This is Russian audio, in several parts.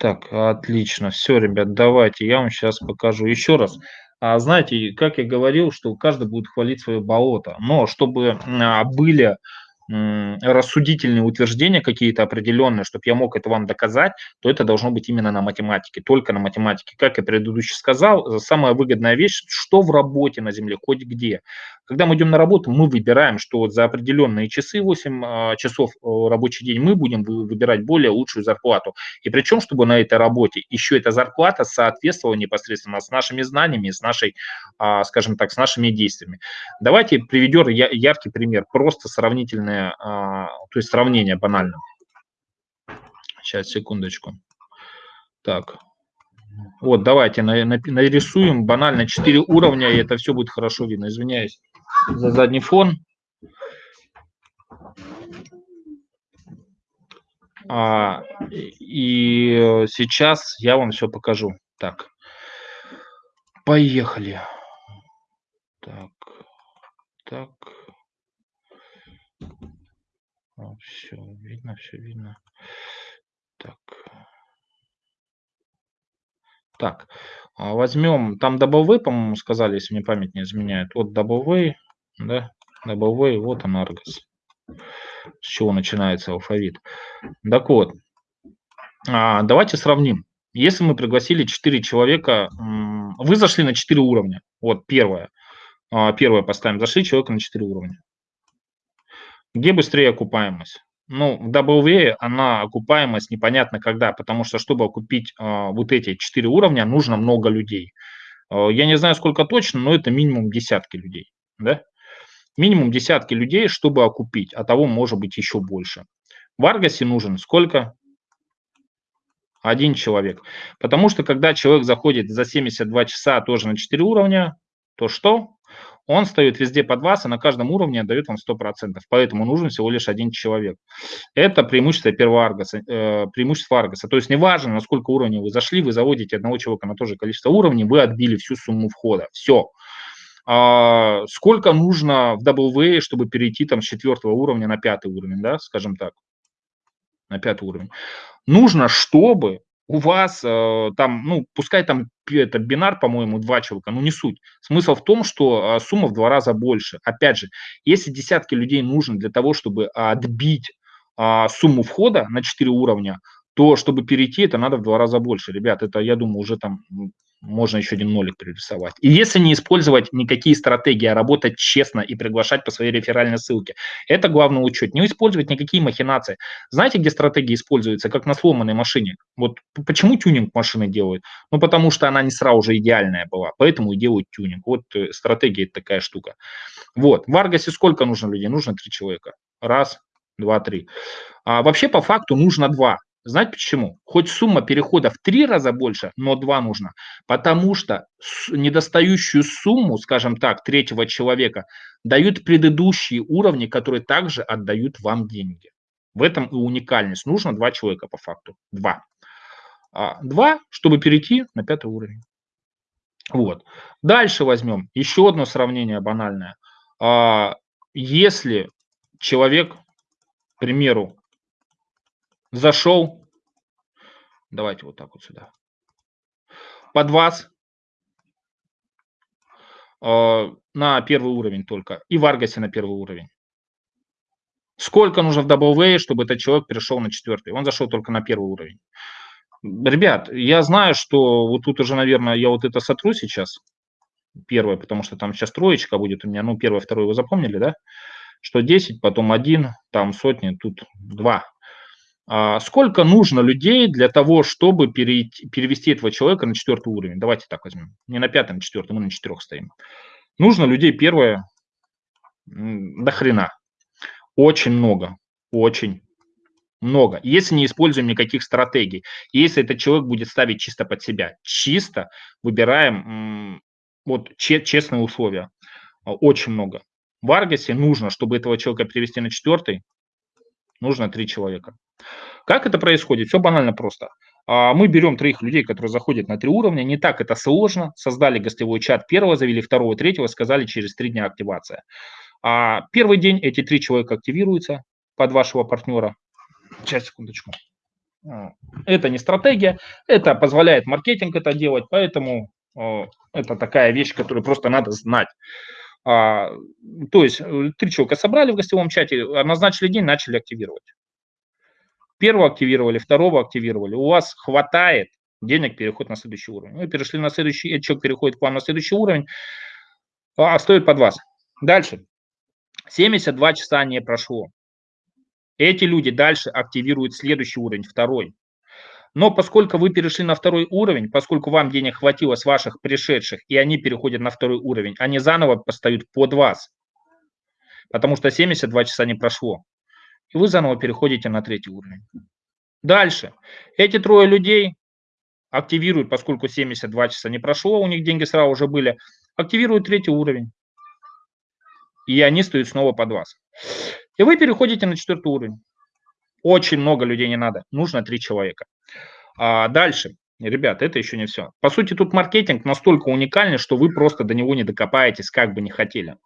Так, отлично. Все, ребят, давайте я вам сейчас покажу еще раз. А, знаете, как я говорил, что каждый будет хвалить свое болото. Но чтобы а, были рассудительные утверждения какие-то определенные, чтобы я мог это вам доказать, то это должно быть именно на математике, только на математике. Как я предыдущий сказал, самая выгодная вещь, что в работе на Земле, хоть где. Когда мы идем на работу, мы выбираем, что вот за определенные часы, 8 а, часов э, рабочий день, мы будем выбирать более лучшую зарплату. И причем, чтобы на этой работе еще эта зарплата соответствовала непосредственно с нашими знаниями, с нашей, а, скажем так, с нашими действиями. Давайте приведем яркий пример, просто сравнительное, а, то есть сравнение банально. Сейчас, секундочку. Так, вот, давайте нарисуем банально 4 уровня, и это все будет хорошо видно. Извиняюсь за задний фон. А, и сейчас я вам все покажу. Так, поехали. Так, так. Все видно, все видно. Так. Так, а, возьмем, там W, по-моему, сказали, если мне память не изменяет. Вот W, да, W, вот он Argos. С чего начинается алфавит. Так вот, а, давайте сравним. Если мы пригласили 4 человека, вы зашли на 4 уровня. Вот первое. А, первое поставим. Зашли человека на 4 уровня. Где быстрее окупаемость? Ну, в WA она окупаемость непонятно когда, потому что, чтобы окупить э, вот эти четыре уровня, нужно много людей. Э, я не знаю, сколько точно, но это минимум десятки людей, да? Минимум десятки людей, чтобы окупить, а того может быть еще больше. В Аргасе нужен сколько? Один человек. Потому что, когда человек заходит за 72 часа тоже на 4 уровня, то что? Он стоит везде под вас, и на каждом уровне дает вам 100%. Поэтому нужен всего лишь один человек. Это преимущество первого аргоса, э, преимущество аргоса. То есть неважно, на сколько уровней вы зашли, вы заводите одного человека на то же количество уровней, вы отбили всю сумму входа. Все. А, сколько нужно в WA, чтобы перейти там с четвертого уровня на пятый уровень, да, скажем так, на пятый уровень? Нужно, чтобы у вас э, там, ну, пускай там это бинар, по-моему, два человека, ну не суть. Смысл в том, что э, сумма в два раза больше. Опять же, если десятки людей нужно для того, чтобы отбить э, сумму входа на 4 уровня, то чтобы перейти, это надо в два раза больше. Ребят, это, я думаю, уже там можно еще один нолик пририсовать. И если не использовать никакие стратегии, а работать честно и приглашать по своей реферальной ссылке, это главный учет. Не использовать никакие махинации. Знаете, где стратегии используются? Как на сломанной машине. Вот почему тюнинг машины делают? Ну, потому что она не сразу же идеальная была, поэтому и делают тюнинг. Вот э, стратегия – такая штука. Вот. В Аргасе сколько нужно людей? Нужно три человека. Раз, два, три. А вообще, по факту, нужно два. Знаете почему? Хоть сумма перехода в три раза больше, но два нужно. Потому что недостающую сумму, скажем так, третьего человека дают предыдущие уровни, которые также отдают вам деньги. В этом и уникальность. Нужно два человека по факту. Два. А, два, чтобы перейти на пятый уровень. Вот. Дальше возьмем еще одно сравнение банальное. А, если человек, к примеру, зашел, давайте вот так вот сюда, под вас э, на первый уровень только, и в Аргасе на первый уровень. Сколько нужно в W, чтобы этот человек перешел на четвертый? Он зашел только на первый уровень. Ребят, я знаю, что вот тут уже, наверное, я вот это сотру сейчас. Первое, потому что там сейчас троечка будет у меня. Ну, первое, второе вы запомнили, да? Что 10, потом 1, там сотни, тут 2. А сколько нужно людей для того, чтобы перейти, перевести этого человека на четвертый уровень? Давайте так возьмем. Не на пятом, на четвертом, мы на четырех стоим. Нужно людей, первое, до хрена. Очень много. Очень много. Если не используем никаких стратегий, если этот человек будет ставить чисто под себя, чисто выбираем вот честные условия, очень много. В Аргасе нужно, чтобы этого человека перевести на четвертый, нужно три человека. Как это происходит? Все банально просто. А, мы берем троих людей, которые заходят на три уровня. Не так это сложно. Создали гостевой чат первого, завели второго, третьего, сказали через три дня активация. А первый день эти три человека активируются под вашего партнера. Сейчас, секундочку. Это не стратегия, это позволяет маркетинг это делать, поэтому это такая вещь, которую просто надо знать. А, то есть э, три человека собрали в гостевом чате, назначили день, начали активировать. Первого активировали, второго активировали. У вас хватает денег переход на следующий уровень. Вы перешли на следующий, этот человек переходит к вам на следующий уровень, а стоит под вас. Дальше. 72 часа не прошло. Эти люди дальше активируют следующий уровень, второй. Но поскольку вы перешли на второй уровень, поскольку вам денег хватило с ваших пришедших, и они переходят на второй уровень, они заново постают под вас, потому что 72 часа не прошло. И вы заново переходите на третий уровень. Дальше. Эти трое людей активируют, поскольку 72 часа не прошло, у них деньги сразу уже были, активируют третий уровень. И они стоят снова под вас. И вы переходите на четвертый уровень. Очень много людей не надо, нужно три человека. А дальше, ребят, это еще не все. По сути, тут маркетинг настолько уникальный, что вы просто до него не докопаетесь, как бы не хотели.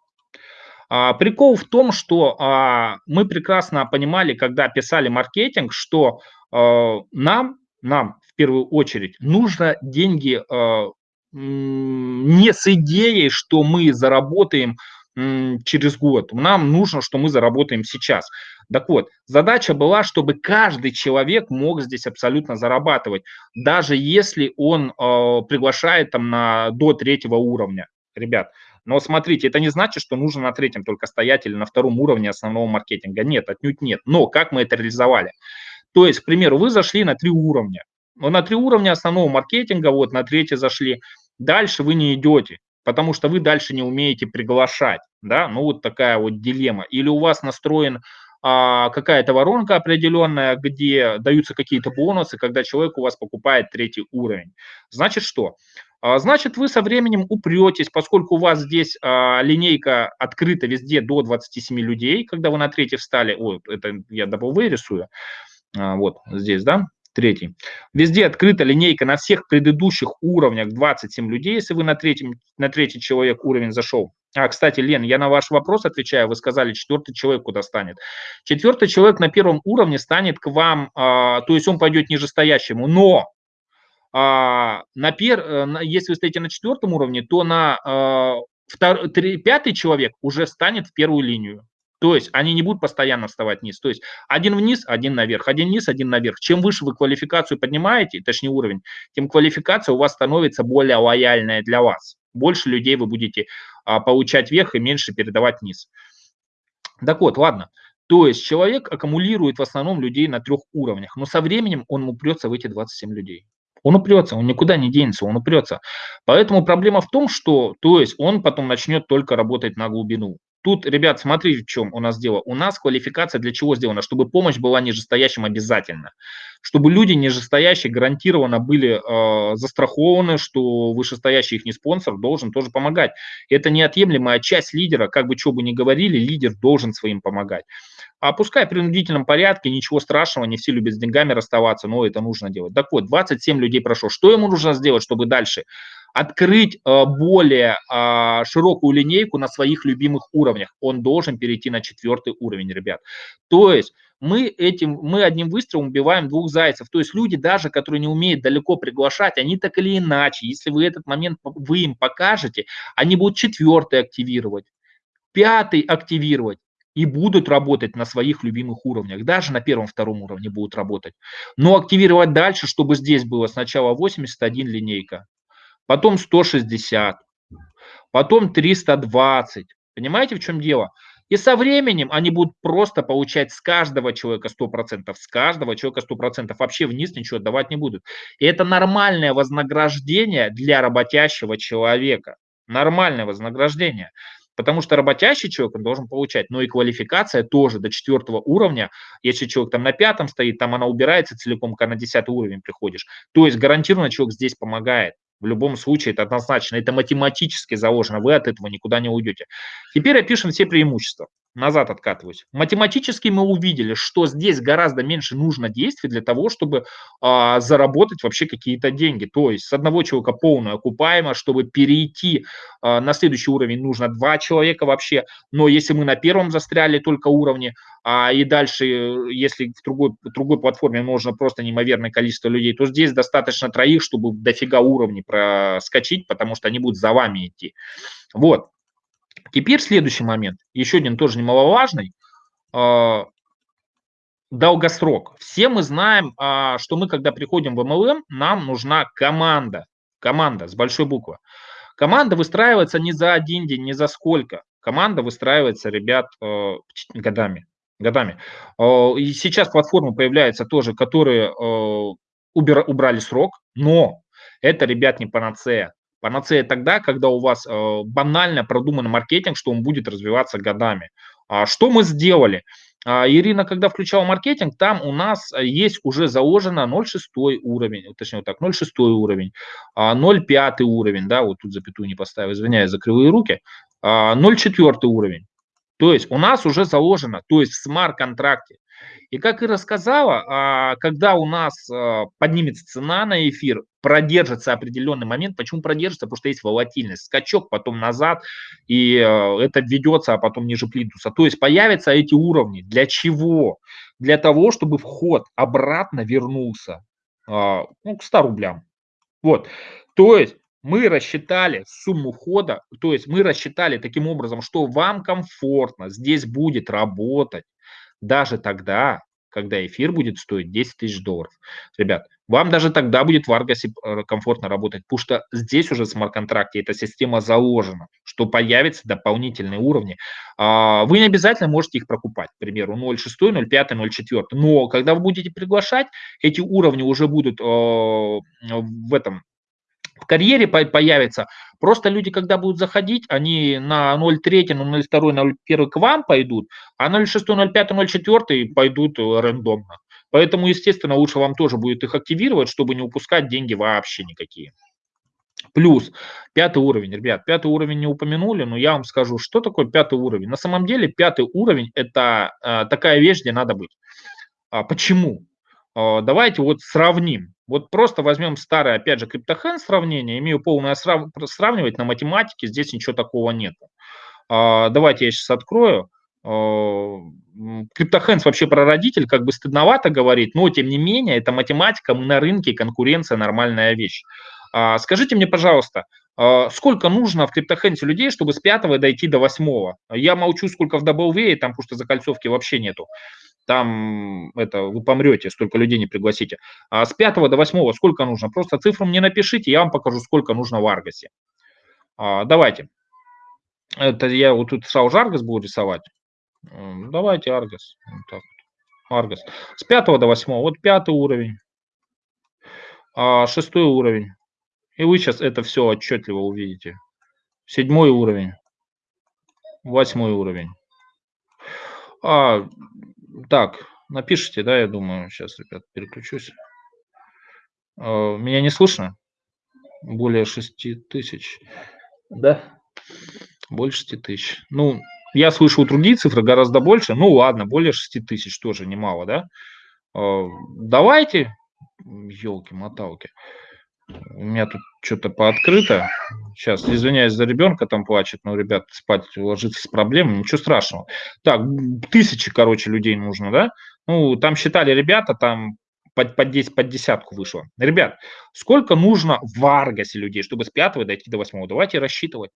А, прикол в том, что а, мы прекрасно понимали, когда писали маркетинг, что а, нам, нам в первую очередь нужно деньги не с идеей, что мы заработаем через год. Нам нужно, что мы заработаем сейчас. Так вот, задача была, чтобы каждый человек мог здесь абсолютно зарабатывать, даже если он приглашает там на, до третьего уровня, ребят. Но смотрите, это не значит, что нужно на третьем только стоять или на втором уровне основного маркетинга. Нет, отнюдь нет. Но как мы это реализовали? То есть, к примеру, вы зашли на три уровня. Но на три уровня основного маркетинга, вот на третий зашли. Дальше вы не идете потому что вы дальше не умеете приглашать, да, ну вот такая вот дилемма. Или у вас настроен а, какая-то воронка определенная, где даются какие-то бонусы, когда человек у вас покупает третий уровень. Значит что? А, значит, вы со временем упретесь, поскольку у вас здесь а, линейка открыта везде до 27 людей, когда вы на третий встали, ой, это я W рисую, а, вот здесь, да, третий. Везде открыта линейка на всех предыдущих уровнях 27 людей, если вы на, третьем, на третий человек уровень зашел. А, кстати, Лен, я на ваш вопрос отвечаю, вы сказали, четвертый человек куда станет. Четвертый человек на первом уровне станет к вам, то есть он пойдет нижестоящему, но а, на пер, э, если вы стоите на четвертом уровне, то на а, втор, три, пятый человек уже станет в первую линию. То есть они не будут постоянно вставать вниз. То есть один вниз, один наверх, один вниз, один наверх. Чем выше вы квалификацию поднимаете, точнее уровень, тем квалификация у вас становится более лояльная для вас. Больше людей вы будете а, получать вверх и меньше передавать вниз. Так вот, ладно. То есть человек аккумулирует в основном людей на трех уровнях, но со временем он упрется в эти 27 людей. Он упрется, он никуда не денется, он упрется. Поэтому проблема в том, что то есть он потом начнет только работать на глубину. Тут, ребят, смотрите, в чем у нас дело. У нас квалификация для чего сделана? Чтобы помощь была нижестоящим обязательно. Чтобы люди нижестоящие гарантированно были э, застрахованы, что вышестоящий их не спонсор должен тоже помогать. Это неотъемлемая часть лидера, как бы что бы ни говорили, лидер должен своим помогать. А пускай в принудительном порядке, ничего страшного, не все любят с деньгами расставаться, но это нужно делать. Так вот, 27 людей прошло. Что ему нужно сделать, чтобы дальше открыть э, более а, широкую линейку на своих любимых уровнях. Он должен перейти на четвертый уровень, ребят. То есть мы этим, мы одним выстрелом убиваем двух зайцев. То есть люди даже, которые не умеют далеко приглашать, они так или иначе, если вы этот момент, вы им покажете, они будут четвертый активировать, пятый активировать и будут работать на своих любимых уровнях. Даже на первом-втором уровне будут работать. Но активировать дальше, чтобы здесь было сначала 81 линейка, потом 160, потом 320. Понимаете, в чем дело? И со временем они будут просто получать с каждого человека 100%, с каждого человека 100%, вообще вниз ничего давать не будут. И это нормальное вознаграждение для работящего человека. Нормальное вознаграждение. Потому что работящий человек он должен получать, но и квалификация тоже до четвертого уровня. Если человек там на пятом стоит, там она убирается целиком, когда на десятый уровень приходишь. То есть гарантированно человек здесь помогает. В любом случае это однозначно, это математически заложено, вы от этого никуда не уйдете. Теперь опишем все преимущества. Назад откатываюсь. Математически мы увидели, что здесь гораздо меньше нужно действий для того, чтобы а, заработать вообще какие-то деньги. То есть с одного человека полная окупаемость, чтобы перейти а, на следующий уровень нужно два человека вообще. Но если мы на первом застряли только уровне, а, и дальше, если в другой, в другой платформе нужно просто неимоверное количество людей, то здесь достаточно троих, чтобы дофига уровней проскочить, потому что они будут за вами идти. Вот. Теперь следующий момент, еще один тоже немаловажный, а, долгосрок. Все мы знаем, а, что мы, когда приходим в MLM, нам нужна команда, команда с большой буквы. Команда выстраивается не за один день, не за сколько. Команда выстраивается, ребят, э, годами. годами. Э, и сейчас платформы появляются тоже, которые э, убрали срок, но это, ребят, не панацея. Панацея тогда, когда у вас э, банально продуман маркетинг, что он будет развиваться годами. А что мы сделали? А, Ирина, когда включала маркетинг, там у нас есть уже заложено 0,6 уровень, точнее вот так, 0,6 уровень, 0,5 а, уровень, да, вот тут запятую не поставил, извиняюсь за кривые руки, 0,4 а, уровень. То есть у нас уже заложено, то есть в смарт-контракте и как и рассказала, когда у нас а, поднимется цена на эфир, продержится определенный момент. Почему продержится? Потому что есть волатильность. Скачок, потом назад, и а, это введется, а потом ниже плинтуса. То есть появятся эти уровни. Для чего? Для того, чтобы вход обратно вернулся ну, к 100 рублям. Вот. То есть мы рассчитали сумму входа, то есть мы рассчитали таким образом, что вам комфортно здесь будет работать даже тогда, когда эфир будет стоить 10 тысяч долларов. Ребят, вам даже тогда будет в Аргасе э, комфортно работать, потому что здесь уже в смарт-контракте эта система заложена, что появятся дополнительные уровни. А, вы не обязательно можете их прокупать, к примеру, 0.6, 0.5, 0.4, но когда вы будете приглашать, эти уровни уже будут э, в этом в карьере появится. Просто люди, когда будут заходить, они на 0.3, на 0.2, на 0.1 к вам пойдут, а 0.6, 0.5, 0.4 пойдут э, рандомно. Поэтому, естественно, лучше вам тоже будет их активировать, чтобы не упускать деньги вообще никакие. Плюс пятый уровень, ребят, пятый уровень не упомянули, но я вам скажу, что такое пятый уровень. На самом деле пятый уровень это э, такая вещь, где надо быть. А, почему? А, давайте вот сравним. Вот просто возьмем старое, опять же, криптохен сравнение, имею полное срав... сравнивать на математике, здесь ничего такого нет. А, давайте я сейчас открою. А, Криптохенс вообще прародитель, как бы стыдновато говорить, но тем не менее, это математика, мы на рынке, конкуренция нормальная вещь. Скажите мне, пожалуйста, сколько нужно в криптохенсе людей, чтобы с пятого дойти до восьмого? Я молчу, сколько в WV, там, что закольцовки вообще нету там это вы помрете, столько людей не пригласите. А с 5 до 8 сколько нужно? Просто цифру мне напишите, я вам покажу, сколько нужно в Аргасе. А, давайте. Это я вот тут сразу Аргас буду рисовать. Давайте Аргас. Аргас. С 5 до 8. Вот пятый уровень. А, шестой уровень. И вы сейчас это все отчетливо увидите. Седьмой уровень. Восьмой уровень. А, так, напишите, да, я думаю. Сейчас, ребят, переключусь. А, меня не слышно? Более 6 тысяч. Да? Больше 6 тысяч. Ну, я слышу другие цифры гораздо больше. Ну, ладно, более 6 тысяч тоже немало, да? А, давайте, елки-моталки. У меня тут что-то пооткрыто. Сейчас, извиняюсь за ребенка, там плачет, но, ребят, спать ложиться с проблемами, ничего страшного. Так, тысячи, короче, людей нужно, да? Ну, там считали ребята, там под, под 10, под десятку вышло. Ребят, сколько нужно в Аргасе людей, чтобы с пятого дойти до восьмого? Давайте рассчитывать.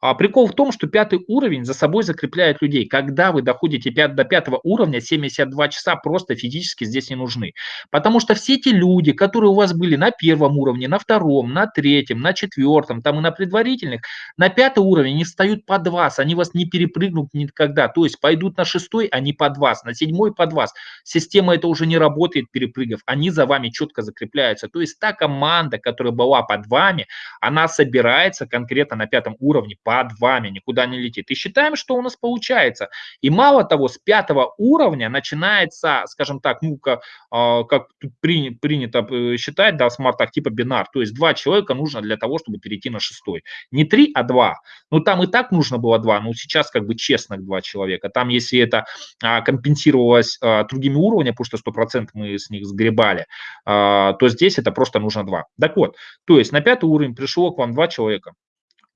А прикол в том, что пятый уровень за собой закрепляет людей. Когда вы доходите 5, до пятого уровня, 72 часа просто физически здесь не нужны. Потому что все те люди, которые у вас были на первом уровне, на втором, на третьем, на четвертом, там и на предварительных, на пятый уровень не встают под вас, они вас не перепрыгнут никогда. То есть пойдут на шестой, не под вас, на седьмой под вас. Система это уже не работает, перепрыгав. Они за вами четко закрепляются. То есть та команда, которая была под вами, она собирается конкретно на пятом уровне под вами, никуда не летит. И считаем, что у нас получается. И мало того, с пятого уровня начинается, скажем так, ну, как, а, как при, принято э, считать, да, смарт типа бинар. То есть два человека нужно для того, чтобы перейти на шестой. Не три, а два. Ну, там и так нужно было два, но сейчас как бы честных два человека. Там, если это а, компенсировалось а, другими уровнями, потому что 100% мы с них сгребали, то здесь это просто нужно два. Так вот, то есть на пятый уровень пришло к вам два человека,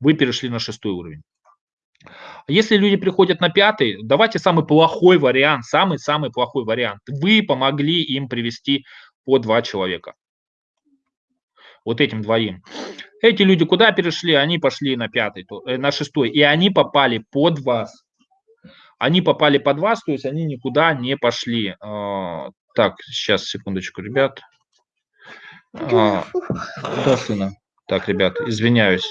вы перешли на шестой уровень. Если люди приходят на пятый, давайте самый плохой вариант, самый-самый плохой вариант. Вы помогли им привести по два человека. Вот этим двоим. Эти люди куда перешли? Они пошли на пятый, э, на шестой, и они попали под вас. Они попали под вас, то есть они никуда не пошли. А, так, сейчас, секундочку, ребят. А, да, сына. Так, ребят, извиняюсь.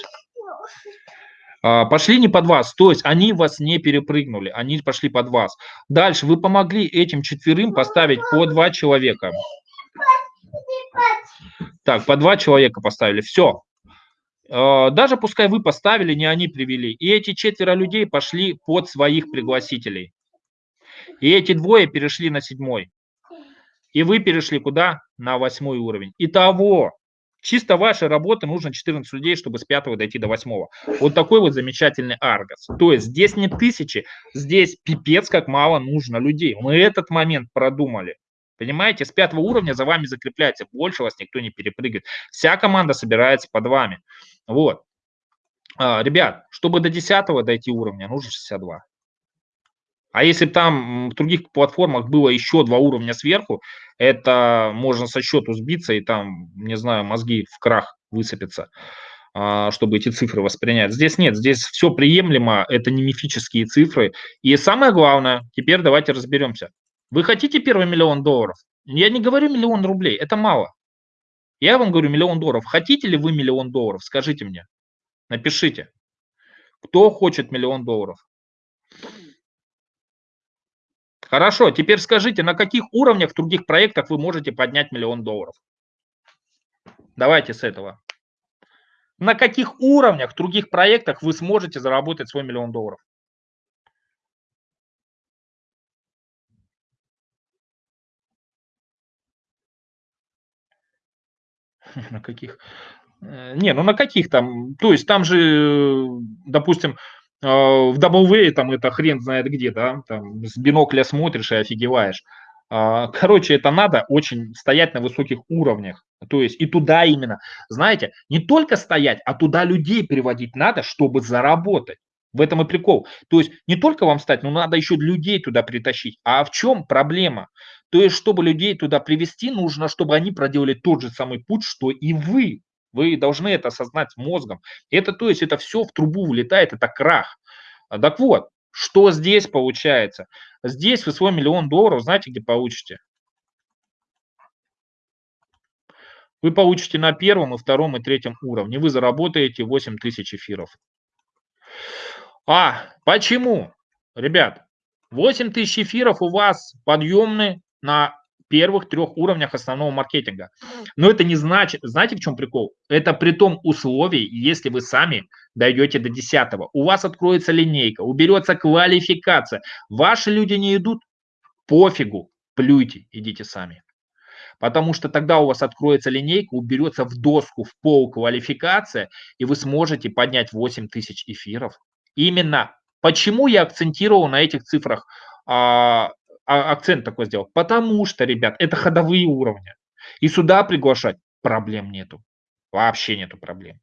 А, пошли не под вас, то есть они вас не перепрыгнули, они пошли под вас. Дальше вы помогли этим четверым поставить по два человека. Так, по два человека поставили, все. А, даже пускай вы поставили, не они привели. И эти четверо людей пошли под своих пригласителей. И эти двое перешли на седьмой. И вы перешли куда? На восьмой уровень. Итого, чисто вашей работы нужно 14 людей, чтобы с пятого дойти до восьмого. Вот такой вот замечательный Аргос. То есть здесь не тысячи, здесь пипец как мало нужно людей. Мы этот момент продумали. Понимаете, с пятого уровня за вами закрепляется, больше вас никто не перепрыгивает. Вся команда собирается под вами. Вот. А, ребят, чтобы до 10 дойти уровня, нужно 62. А если там в других платформах было еще два уровня сверху, это можно со счету сбиться и там, не знаю, мозги в крах высыпятся, а, чтобы эти цифры воспринять. Здесь нет, здесь все приемлемо, это не мифические цифры. И самое главное, теперь давайте разберемся. Вы хотите первый миллион долларов? Я не говорю миллион рублей, это мало. Я вам говорю миллион долларов. Хотите ли вы миллион долларов? Скажите мне. Напишите. Кто хочет миллион долларов? Хорошо, теперь скажите, на каких уровнях в других проектах вы можете поднять миллион долларов? Давайте с этого. На каких уровнях в других проектах вы сможете заработать свой миллион долларов? На каких? Э, не, ну на каких там? То есть там же, допустим, а, в W там это хрен знает где, да, там с бинокля смотришь и офигеваешь. А, короче, это надо очень стоять на высоких уровнях. То есть и туда именно, знаете, не только стоять, а туда людей приводить надо, чтобы заработать. В этом и прикол. То есть не только вам стать, но надо еще людей туда притащить. А в чем проблема? То есть, чтобы людей туда привести, нужно, чтобы они проделали тот же самый путь, что и вы. Вы должны это осознать мозгом. Это, то есть, это все в трубу вылетает, это крах. А, так вот, что здесь получается? Здесь вы свой миллион долларов, знаете, где получите? Вы получите на первом, и втором, и третьем уровне. Вы заработаете 8 тысяч эфиров. А, почему? Ребят, 8 тысяч эфиров у вас подъемны на первых трех уровнях основного маркетинга. Но это не значит, знаете, в чем прикол? Это при том условии, если вы сами дойдете до десятого. У вас откроется линейка, уберется квалификация. Ваши люди не идут, пофигу, плюйте, идите сами. Потому что тогда у вас откроется линейка, уберется в доску, в пол квалификация, и вы сможете поднять 8 тысяч эфиров. Именно почему я акцентировал на этих цифрах а, акцент такой сделал? Потому что, ребят, это ходовые уровни. И сюда приглашать проблем нету. Вообще нету проблем.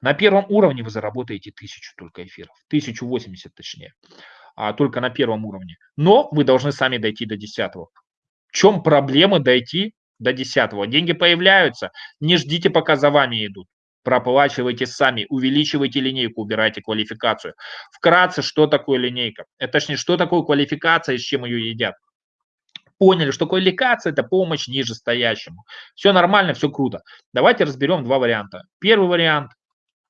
На первом уровне вы заработаете тысячу только эфиров. 1080 точнее. А, только на первом уровне. Но вы должны сами дойти до десятого. В чем проблема дойти до десятого? Деньги появляются. Не ждите, пока за вами идут проплачивайте сами, увеличивайте линейку, убирайте квалификацию. Вкратце, что такое линейка? Это точнее, что такое квалификация и с чем ее едят? Поняли, что квалификация – это помощь нижестоящему. Все нормально, все круто. Давайте разберем два варианта. Первый вариант,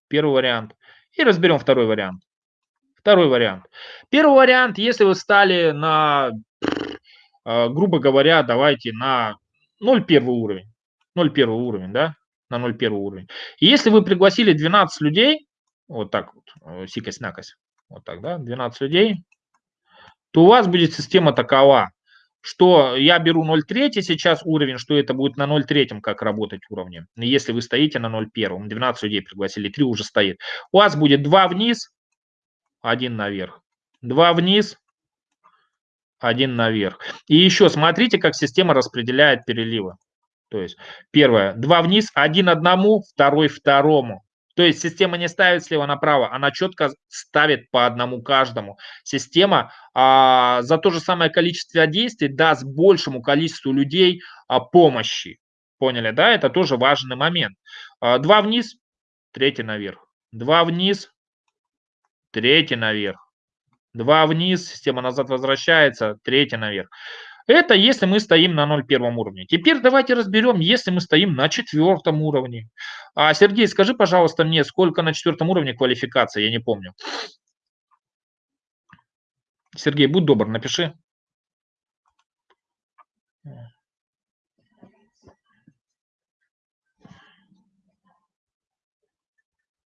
первый вариант, и разберем второй вариант. Второй вариант. Первый вариант, если вы стали на, э, грубо говоря, давайте на 0,1 уровень. 0,1 уровень, да? На 0,1 уровень. И если вы пригласили 12 людей, вот так вот, э, сикость-накость, вот так, да, 12 людей, то у вас будет система такова, что я беру 0,3 сейчас уровень, что это будет на 0,3 как работать уровне. Если вы стоите на 0,1, 12 людей пригласили, 3 уже стоит. У вас будет 2 вниз, 1 наверх. 2 вниз, 1 наверх. И еще смотрите, как система распределяет переливы. То есть первое, 2 вниз, 1 одному, второй второму. То есть система не ставит слева направо, она четко ставит по одному каждому. Система а, за то же самое количество действий даст большему количеству людей а, помощи. Поняли, да? Это тоже важный момент. А, два вниз, третий наверх. Два вниз, третий наверх. Два вниз, система назад возвращается, третий наверх. Это если мы стоим на 0,1 уровне. Теперь давайте разберем, если мы стоим на четвертом уровне. А, Сергей, скажи, пожалуйста, мне, сколько на четвертом уровне квалификации, я не помню. Сергей, будь добр, напиши.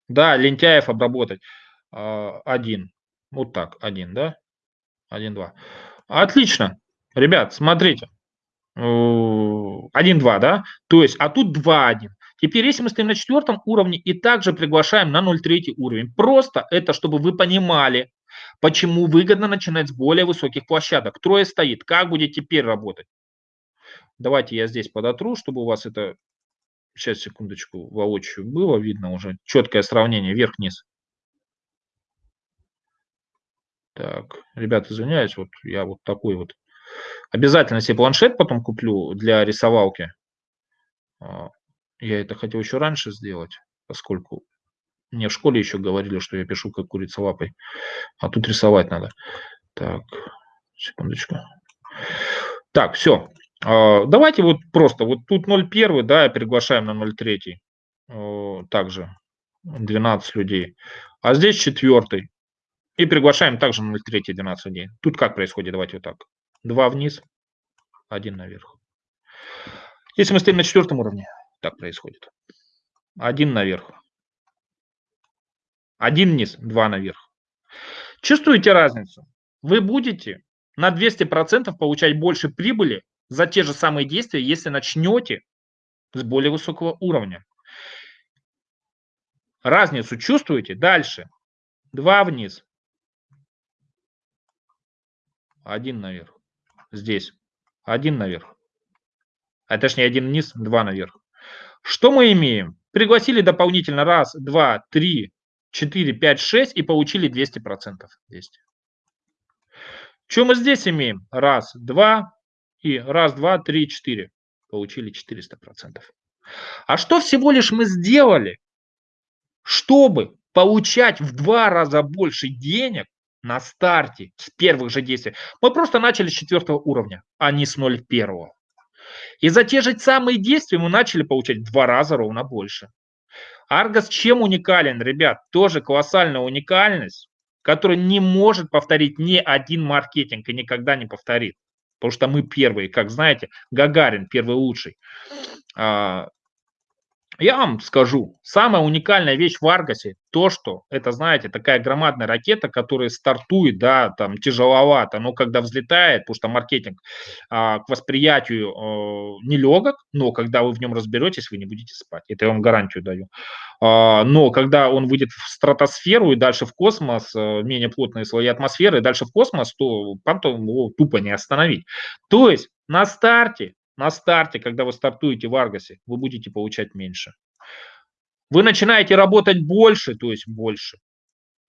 Да, лентяев обработать. А, один. Вот так, один, да? Один, два. Отлично. Ребят, смотрите. 1-2, да? То есть, а тут 2-1. Теперь, если мы стоим на четвертом уровне и также приглашаем на 0,3 уровень, просто это, чтобы вы понимали, почему выгодно начинать с более высоких площадок. Трое стоит. Как будет теперь работать? Давайте я здесь подотру, чтобы у вас это, сейчас, секундочку, воочию было видно уже. Четкое сравнение, вверх-вниз. Так, ребята, извиняюсь, вот я вот такой вот Обязательно себе планшет потом куплю для рисовалки. А, я это хотел еще раньше сделать, поскольку мне в школе еще говорили, что я пишу как курица лапой. А тут рисовать надо. Так, секундочку. Так, все. А, давайте вот просто, вот тут 0,1, да, приглашаем на 0,3. Также 12 людей. А здесь четвертый. И приглашаем также на 0,3 12 людей. Тут как происходит? Давайте вот так. 2 вниз, 1 наверх. Если мы стоим на четвертом уровне, так происходит. 1 наверх. 1 вниз, 2 наверх. Чувствуете разницу? Вы будете на 200% получать больше прибыли за те же самые действия, если начнете с более высокого уровня. Разницу чувствуете? Дальше. 2 вниз. 1 наверх здесь. Один наверх. А точнее один вниз, два наверх. Что мы имеем? Пригласили дополнительно раз, два, три, четыре, пять, шесть и получили 200%. 200. Что мы здесь имеем? Раз, два и раз, два, три, четыре. Получили 400%. А что всего лишь мы сделали, чтобы получать в два раза больше денег на старте, с первых же действий. Мы просто начали с четвертого уровня, а не с 0,1. И за те же самые действия мы начали получать в два раза ровно больше. Аргос чем уникален, ребят? Тоже колоссальная уникальность, которую не может повторить ни один маркетинг и никогда не повторит. Потому что мы первые, как знаете, Гагарин первый лучший. Я вам скажу, самая уникальная вещь в Аргасе, то, что это, знаете, такая громадная ракета, которая стартует, да, там тяжеловато, но когда взлетает, потому что маркетинг а, к восприятию а, нелегок, но когда вы в нем разберетесь, вы не будете спать. Это я вам гарантию даю. А, но когда он выйдет в стратосферу и дальше в космос, а, менее плотные слои атмосферы, и дальше в космос, то потом его тупо не остановить. То есть на старте на старте, когда вы стартуете в Аргосе, вы будете получать меньше. Вы начинаете работать больше, то есть больше.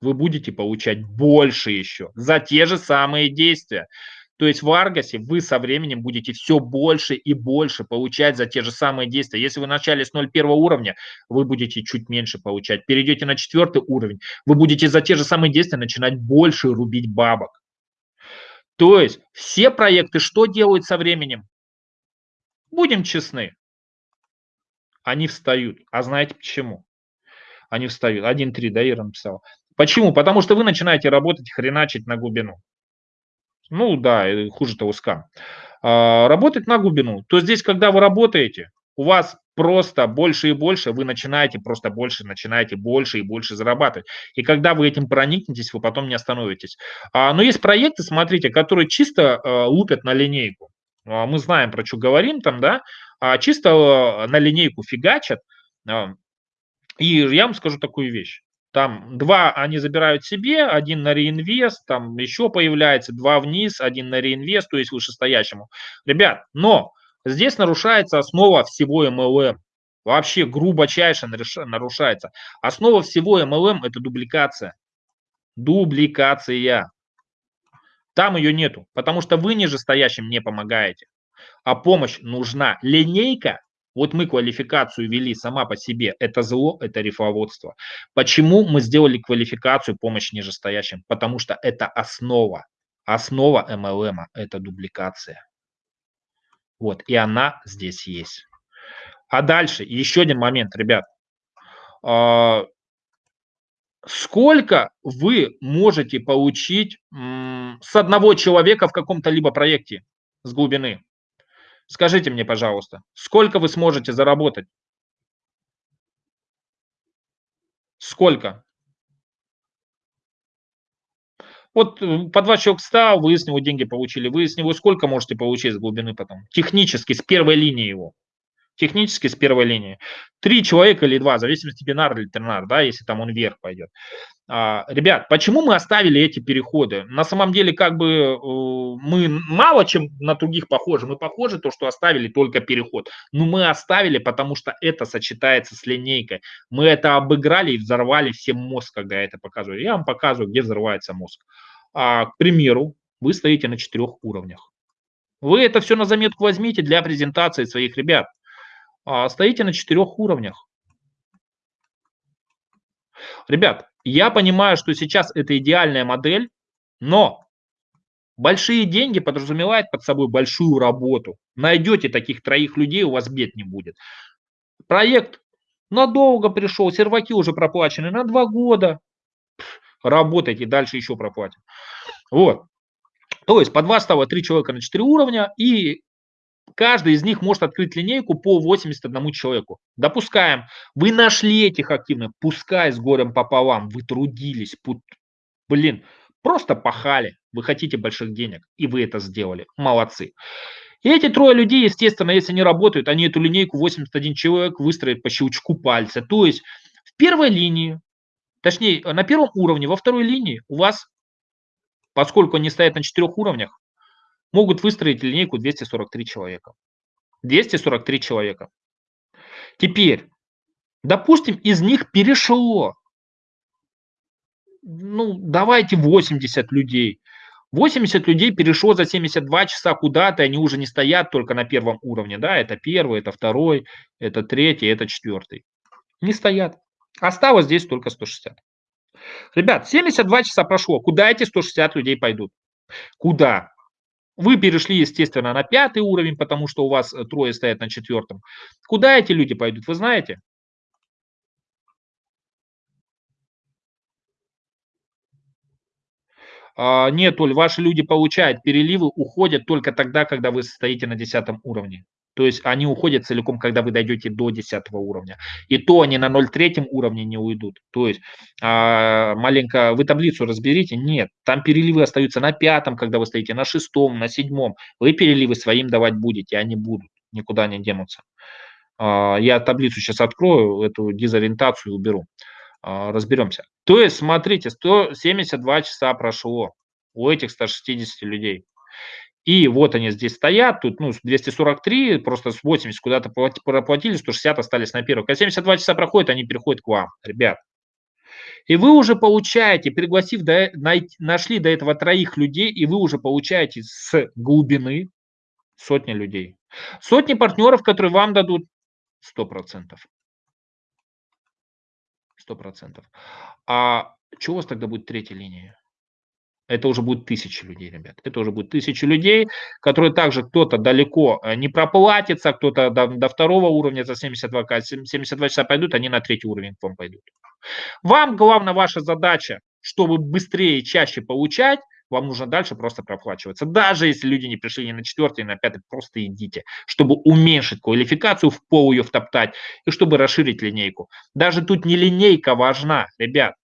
Вы будете получать больше еще за те же самые действия. То есть в Аргосе вы со временем будете все больше и больше получать за те же самые действия. Если вы начали с 0,1 уровня, вы будете чуть меньше получать. Перейдете на четвертый уровень, вы будете за те же самые действия начинать больше рубить бабок. То есть все проекты что делают со временем? Будем честны. Они встают. А знаете почему? Они встают. 1-3, да, Ира написал. Почему? Потому что вы начинаете работать, хреначить на глубину. Ну да, хуже того скам. А, работать на глубину. То здесь, когда вы работаете, у вас просто больше и больше, вы начинаете просто больше, начинаете больше и больше зарабатывать. И когда вы этим проникнетесь, вы потом не остановитесь. А, но есть проекты, смотрите, которые чисто а, лупят на линейку. А, мы знаем, про что говорим там, да, а чисто а, на линейку фигачат. А, и я вам скажу такую вещь. Там два они забирают себе, один на реинвест, там еще появляется, два вниз, один на реинвест, то есть вышестоящему. Ребят, но здесь нарушается основа всего MLM. Вообще грубочайше нарушается. Основа всего MLM это дубликация. Дубликация. Там ее нету, потому что вы нижестоящим не помогаете. А помощь нужна. Линейка вот мы квалификацию вели сама по себе. Это зло, это рифоводство. Почему мы сделали квалификацию помощь нижестоящим? Потому что это основа. Основа MLM – это дубликация. Вот, и она здесь есть. А дальше, еще один момент, ребят. Сколько вы можете получить с одного человека в каком-то либо проекте с глубины? Скажите мне, пожалуйста, сколько вы сможете заработать? Сколько? Вот э, по два человека встал, вы с него деньги получили. Вы с него сколько можете получить с глубины потом? Технически, с первой линии его. Технически с первой линии. Три человека или два, в зависимости бинар или тринар, да, если там он вверх пойдет. А, ребят, почему мы оставили эти переходы? На самом деле, как бы э, мы мало чем на других похожи. Мы похожи то, что оставили только переход. Но мы оставили, потому что это сочетается с линейкой. Мы это обыграли и взорвали всем мозг, когда я это показываю. Я вам показываю, где взрывается мозг. А, к примеру, вы стоите на четырех уровнях. Вы это все на заметку возьмите для презентации своих ребят. А, стоите на четырех уровнях. Ребят, я понимаю, что сейчас это идеальная модель, но большие деньги подразумевают под собой большую работу. Найдете таких троих людей, у вас бед не будет. Проект надолго пришел, серваки уже проплачены на два года. Работайте, дальше еще проплатим. Вот. То есть по два става три человека на четыре уровня, и каждый из них может открыть линейку по 81 человеку. Допускаем, вы нашли этих активных, пускай с горем пополам, вы трудились, пут... блин, просто пахали, вы хотите больших денег, и вы это сделали, молодцы. И эти трое людей, естественно, если они работают, они эту линейку 81 человек выстроят по щелчку пальца. То есть в первой линии, точнее на первом уровне, во второй линии у вас, поскольку они стоят на четырех уровнях, могут выстроить линейку 243 человека. 243 человека. Теперь, допустим, из них перешло, ну, давайте 80 людей. 80 людей перешло за 72 часа куда-то, они уже не стоят только на первом уровне, да, это первый, это второй, это третий, это четвертый. Не стоят. Осталось здесь только 160. Ребят, 72 часа прошло, куда эти 160 людей пойдут? Куда? Вы перешли, естественно, на пятый уровень, потому что у вас э, трое стоят на четвертом. Куда эти люди пойдут, вы знаете? А, нет, Оль, ваши люди получают переливы, уходят только тогда, когда вы стоите на десятом уровне. То есть они уходят целиком, когда вы дойдете до 10 уровня. И то они на 0,3 уровне не уйдут. То есть а, маленько вы таблицу разберите. Нет, там переливы остаются на пятом, когда вы стоите на шестом, на седьмом. Вы переливы своим давать будете, они будут, никуда не денутся. А, я таблицу сейчас открою, эту дезориентацию уберу. А, разберемся. То есть, смотрите, 172 часа прошло у этих 160 людей. И вот они здесь стоят, тут ну, 243, просто с 80 куда-то проплатили, 160 остались на первых. Когда 72 часа проходит, они переходят к вам, ребят. И вы уже получаете, пригласив, до, нашли до этого троих людей, и вы уже получаете с глубины сотни людей. Сотни партнеров, которые вам дадут 100%. 100%. А что у вас тогда будет третья линия? Это уже будет тысячи людей, ребят. Это уже будет тысячи людей, которые также кто-то далеко э, не проплатится, кто-то до, до второго уровня за 72, 72 часа пойдут, они на третий уровень к вам пойдут. Вам главная ваша задача, чтобы быстрее и чаще получать, вам нужно дальше просто проплачиваться. Даже если люди не пришли ни на четвертый, ни на пятый, просто идите, чтобы уменьшить квалификацию, в пол ее втоптать и чтобы расширить линейку. Даже тут не линейка важна, ребят.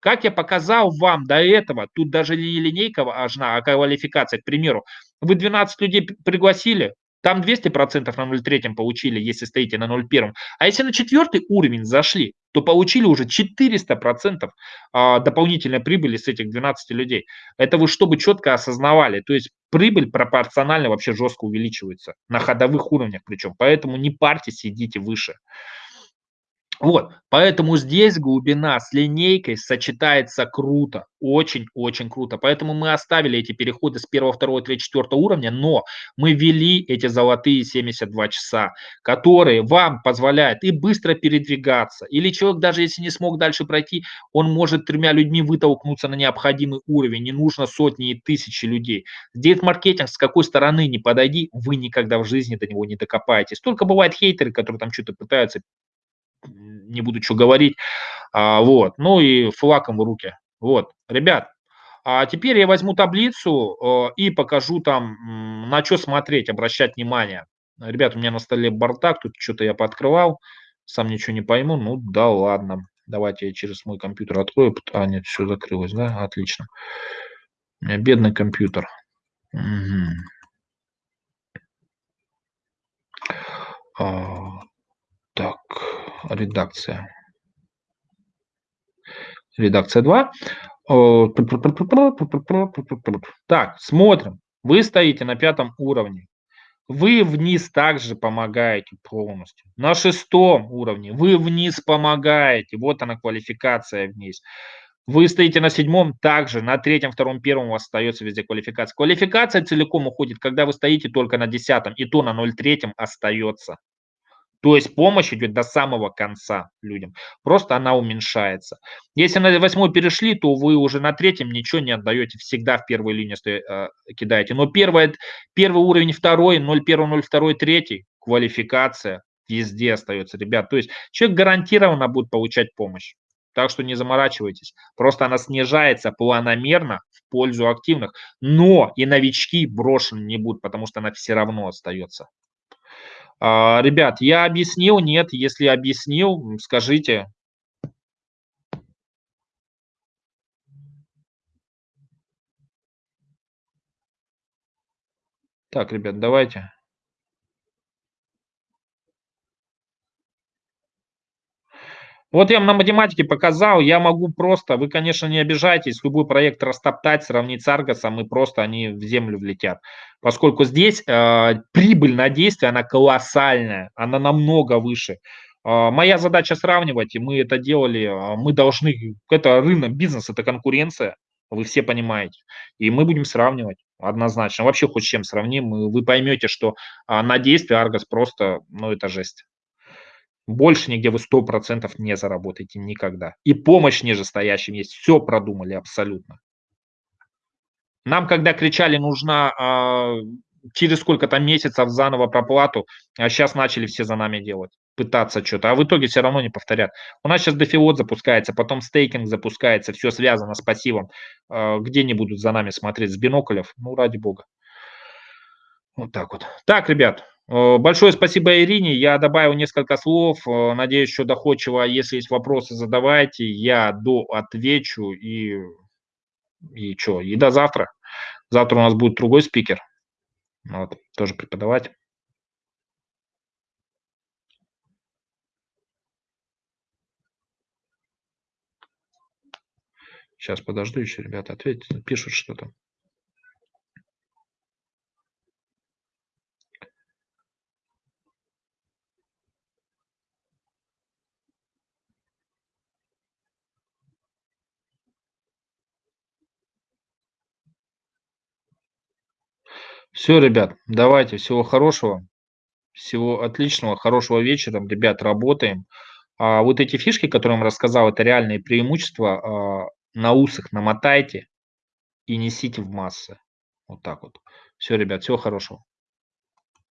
Как я показал вам до этого, тут даже не линейка важна, а квалификация. К примеру, вы 12 людей пригласили, там 200% на 0,3 получили, если стоите на 0,1. А если на четвертый уровень зашли, то получили уже 400% а, дополнительной прибыли с этих 12 людей. Это вы чтобы четко осознавали. То есть прибыль пропорционально вообще жестко увеличивается. На ходовых уровнях причем. Поэтому не парьтесь, идите выше. Вот, поэтому здесь глубина с линейкой сочетается круто, очень-очень круто. Поэтому мы оставили эти переходы с 1, 2, 3, 4 уровня, но мы ввели эти золотые 72 часа, которые вам позволяют и быстро передвигаться, или человек даже если не смог дальше пройти, он может тремя людьми вытолкнуться на необходимый уровень, не нужно сотни и тысячи людей. Здесь маркетинг с какой стороны не подойди, вы никогда в жизни до него не докопаетесь. Только бывают хейтеры, которые там что-то пытаются не буду что говорить. А, вот, ну и флаком в руки. Вот, ребят, а теперь я возьму таблицу э, и покажу там, на что смотреть, обращать внимание. Ребят, у меня на столе бардак, тут что-то я пооткрывал, сам ничего не пойму, ну да ладно. Давайте я через мой компьютер открою. А, нет, все закрылось, да? Отлично. У меня бедный компьютер. Угу. А, редакция. Редакция 2. Так, смотрим. Вы стоите на пятом уровне. Вы вниз также помогаете полностью. На шестом уровне вы вниз помогаете. Вот она квалификация вниз. Вы стоите на седьмом, также на третьем, втором, первом у вас остается везде квалификация. Квалификация целиком уходит, когда вы стоите только на десятом, и то на 0,3 остается. То есть помощь идет до самого конца людям. Просто она уменьшается. Если на восьмой перешли, то вы уже на третьем ничего не отдаете. Всегда в первой линии э, кидаете. Но первое, первый уровень, второй, 0,1, 0,2, третий, квалификация везде остается, ребят. То есть человек гарантированно будет получать помощь. Так что не заморачивайтесь. Просто она снижается планомерно в пользу активных. Но и новички брошены не будут, потому что она все равно остается. А, ребят, я объяснил? Нет. Если объяснил, скажите. Так, ребят, давайте. Вот я вам на математике показал, я могу просто, вы, конечно, не обижайтесь, любой проект растоптать, сравнить с Аргосом, и просто они в землю влетят. Поскольку здесь э, прибыль на действие, она колоссальная, она намного выше. Э, моя задача сравнивать, и мы это делали, э, мы должны, это рынок, бизнес, это конкуренция, вы все понимаете, и мы будем сравнивать однозначно. Вообще хоть с чем сравним, вы поймете, что э, на действие Аргос просто, ну это жесть. Больше нигде вы 100% не заработаете никогда. И помощь нижестоящим есть. Все продумали абсолютно. Нам, когда кричали, нужна э, через сколько-то месяцев заново проплату, а сейчас начали все за нами делать, пытаться что-то, а в итоге все равно не повторят. У нас сейчас дефиот запускается, потом стейкинг запускается, все связано с пассивом. Э, где не будут за нами смотреть с биноклев? Ну, ради бога. Вот так вот. Так, ребят, большое спасибо Ирине. Я добавил несколько слов. Э, надеюсь, что доходчиво. Если есть вопросы, задавайте. Я до отвечу. И, и что? И до завтра. Завтра у нас будет другой спикер. Вот, тоже преподавать. Сейчас подожду еще, ребята, ответьте, пишут что-то. Все, ребят, давайте, всего хорошего, всего отличного, хорошего вечера. Ребят, работаем. А вот эти фишки, которые я вам рассказал, это реальные преимущества. А, на усах намотайте и несите в массы. Вот так вот. Все, ребят, всего хорошего.